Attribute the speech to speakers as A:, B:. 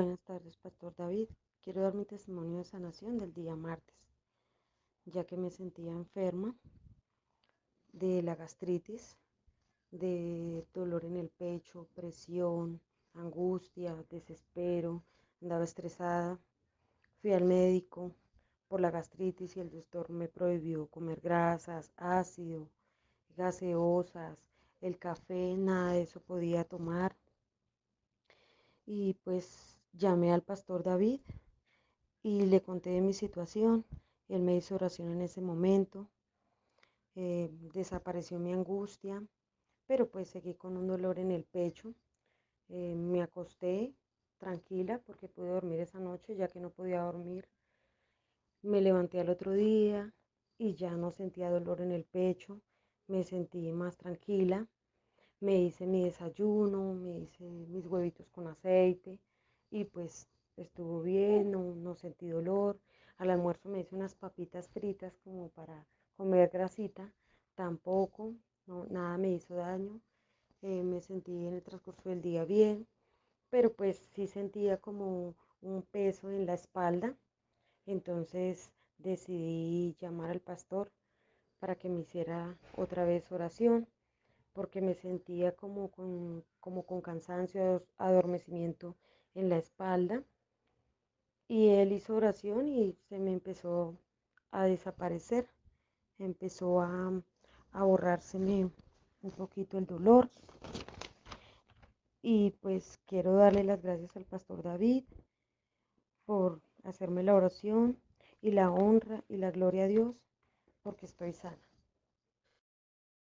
A: Buenas tardes, Pastor David. Quiero dar mi testimonio de sanación del día martes, ya que me sentía enferma de la gastritis, de dolor en el pecho, presión, angustia, desespero, andaba estresada. Fui al médico por la gastritis y el doctor me prohibió comer grasas, ácido, gaseosas, el café, nada de eso podía tomar. Y pues llamé al pastor David y le conté de mi situación. Él me hizo oración en ese momento. Eh, desapareció mi angustia, pero pues seguí con un dolor en el pecho. Eh, me acosté tranquila porque pude dormir esa noche ya que no podía dormir. Me levanté al otro día y ya no sentía dolor en el pecho. Me sentí más tranquila. Me hice mi desayuno, me hice mis huevitos con aceite y pues estuvo bien, no, sentí dolor. Al almuerzo me hice unas papitas fritas como para comer grasita, tampoco, no, nada me hizo daño. Eh, me sentí en el transcurso del día bien, pero pues sí sentía como un peso en la espalda. Entonces decidí llamar al pastor para que me hiciera otra vez oración, porque me sentía como con, como con cansancio, adormecimiento en la espalda y él hizo oración y se me empezó a desaparecer, empezó a, a borrárseme un poquito el dolor. Y pues quiero darle las gracias al pastor David por hacerme la oración y la honra y la gloria a Dios porque estoy sana.